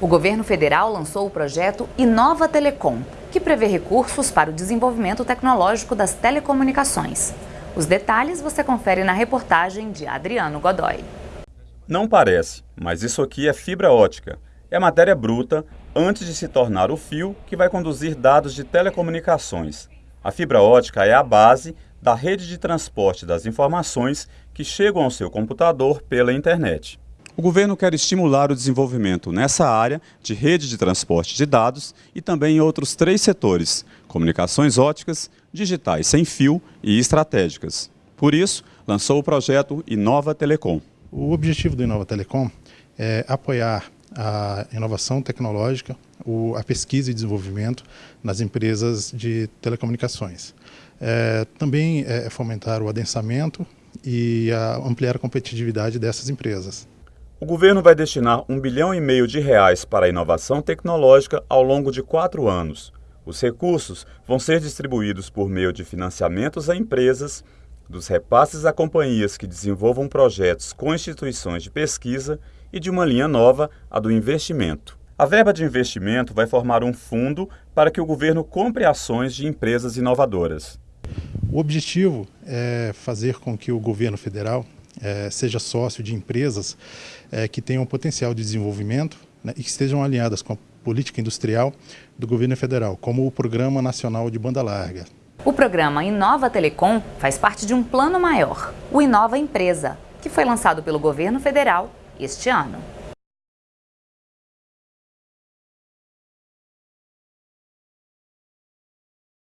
O governo federal lançou o projeto Inova Telecom, que prevê recursos para o desenvolvimento tecnológico das telecomunicações. Os detalhes você confere na reportagem de Adriano Godoy. Não parece, mas isso aqui é fibra ótica. É matéria bruta antes de se tornar o fio que vai conduzir dados de telecomunicações. A fibra ótica é a base da rede de transporte das informações que chegam ao seu computador pela internet. O governo quer estimular o desenvolvimento nessa área de rede de transporte de dados e também em outros três setores, comunicações óticas, digitais sem fio e estratégicas. Por isso, lançou o projeto Inova Telecom. O objetivo do Inova Telecom é apoiar a inovação tecnológica, a pesquisa e desenvolvimento nas empresas de telecomunicações. É, também é fomentar o adensamento e a ampliar a competitividade dessas empresas. O governo vai destinar um bilhão e meio de reais para a inovação tecnológica ao longo de quatro anos. Os recursos vão ser distribuídos por meio de financiamentos a empresas, dos repasses a companhias que desenvolvam projetos com instituições de pesquisa e de uma linha nova, a do investimento. A verba de investimento vai formar um fundo para que o governo compre ações de empresas inovadoras. O objetivo é fazer com que o governo federal é, seja sócio de empresas é, que tenham potencial de desenvolvimento né, e que estejam alinhadas com a política industrial do governo federal, como o Programa Nacional de Banda Larga. O programa Inova Telecom faz parte de um plano maior, o Inova Empresa, que foi lançado pelo governo federal este ano.